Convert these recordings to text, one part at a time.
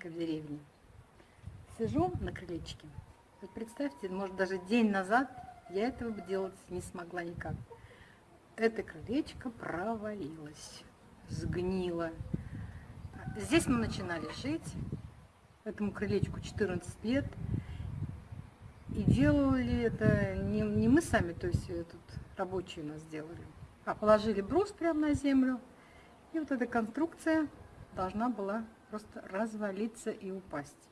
праздника в деревне. Сижу на крылечке. Вот представьте, может даже день назад я этого бы делать не смогла никак. Это крылечко провалилось, сгнило. Здесь мы начинали жить, этому крылечку 14 лет. И делали это не, не мы сами, то есть тут рабочие у нас делали, а положили брус прямо на землю. И вот эта конструкция должна была просто развалиться и упасть.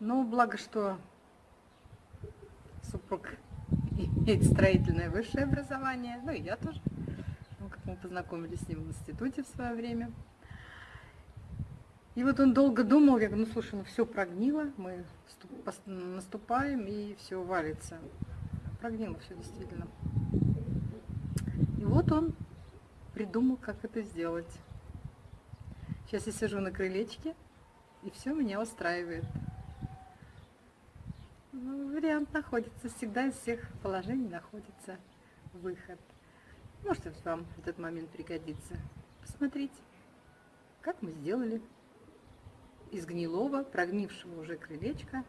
Но благо, что супруг имеет строительное высшее образование, ну и я тоже, ну, как мы познакомились с ним в институте в свое время. И вот он долго думал, я говорю, ну слушай, ну все прогнило, мы наступаем и все валится. Прогнило все действительно. И вот он придумал, как это сделать. Сейчас я сижу на крылечке, и все меня устраивает. Ну, вариант находится, всегда из всех положений находится выход. Может, вам этот момент пригодится. Посмотрите, как мы сделали из гнилого, прогнившего уже крылечка,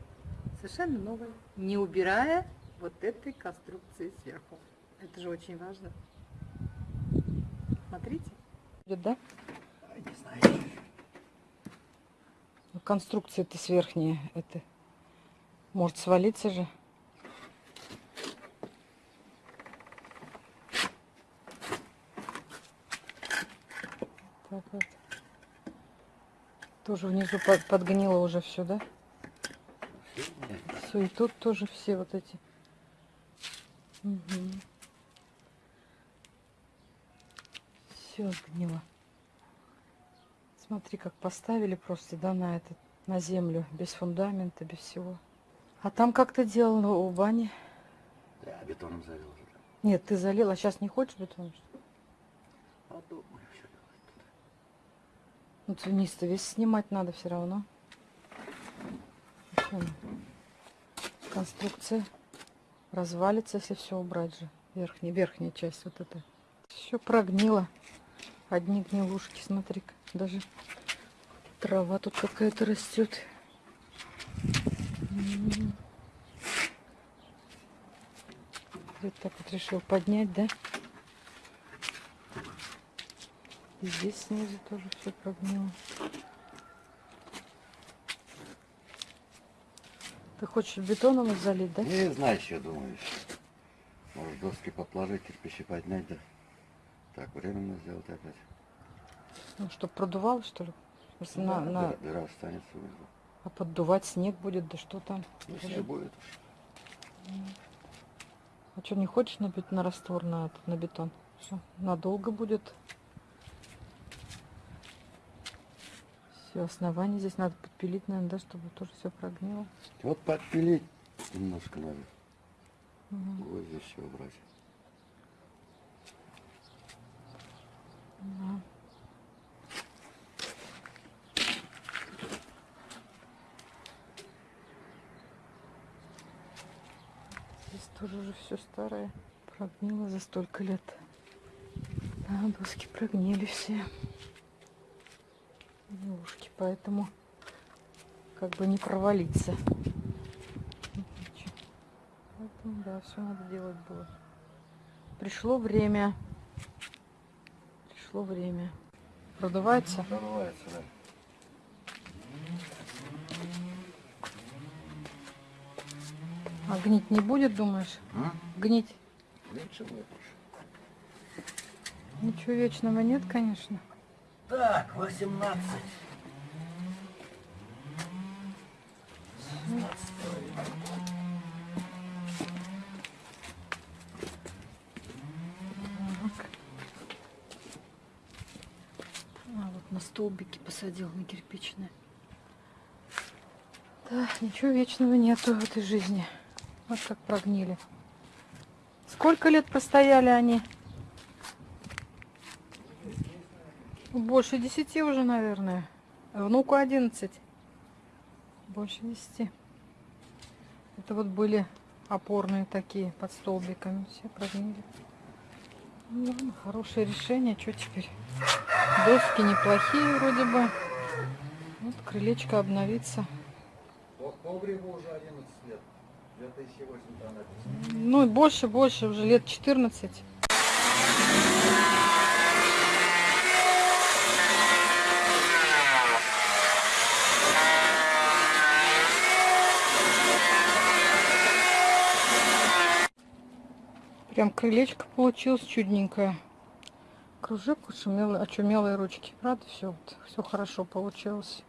совершенно новое, не убирая вот этой конструкции сверху. Это же очень важно. Смотрите. Да? Не знаю. Ну, конструкция это сверхняя, это может свалиться же. Так вот. Тоже внизу под, подгнило уже все, да? Все, и тут тоже все вот эти. Угу. Все сгнило. Смотри, как поставили просто, да, на этот, на землю, без фундамента, без всего. А там как то делал у бани? Я бетоном залил уже. Нет, ты залил, а сейчас не хочешь бетоном? А думаю. Ну, вниз-то весь снимать надо все равно. Конструкция развалится, если все убрать же. Верхняя, верхняя часть вот эта. Все прогнило. Одни гнилушки, смотри-ка. Даже трава тут какая-то растет. Вот так вот решил поднять, да? И здесь снизу тоже все прогнило. Ты хочешь бетоном залить, да? Не знаю, что думаешь. Может доски подложить, кирпичи поднять, да? Так, временно сделать опять. Ну, чтобы продувало, что ли? Если да, на, на... Дыра останется внизу. А поддувать снег будет, да что там? Ну, снег будет. А что, не хочешь на, на раствор, на, на бетон? Все, надолго будет. Все, основание здесь надо подпилить, наверное, да, чтобы тоже все прогнило. Вот подпилить немножко надо. Угу. Вот здесь все убрать. Здесь тоже уже все старое. Прогнило за столько лет. Да, доски прогнили все ушки, поэтому как бы не провалиться. Поэтому, да, все надо делать было. Пришло время. Пришло время. Продувается? Продувается, да. А гнить не будет, думаешь? А? Гнить? Ничего Ничего вечного нет, конечно. Так, 18. А вот на столбики посадил на кирпичные. Да, ничего вечного нету в этой жизни. Вот как прогнили. Сколько лет простояли они? Больше десяти уже, наверное. Внуку одиннадцать. Больше десяти. Это вот были опорные такие под столбиками. Все прогнили. Ну, хорошее решение. Что теперь? Доски неплохие вроде бы. Вот крылечко обновится. По погребу уже 11 лет. 2008 там написано. Ну и больше, больше, уже лет 14. Прям крылечко получилось чудненькое. Кружок очумелые, очумелые ручки. Правда, все, все хорошо получилось.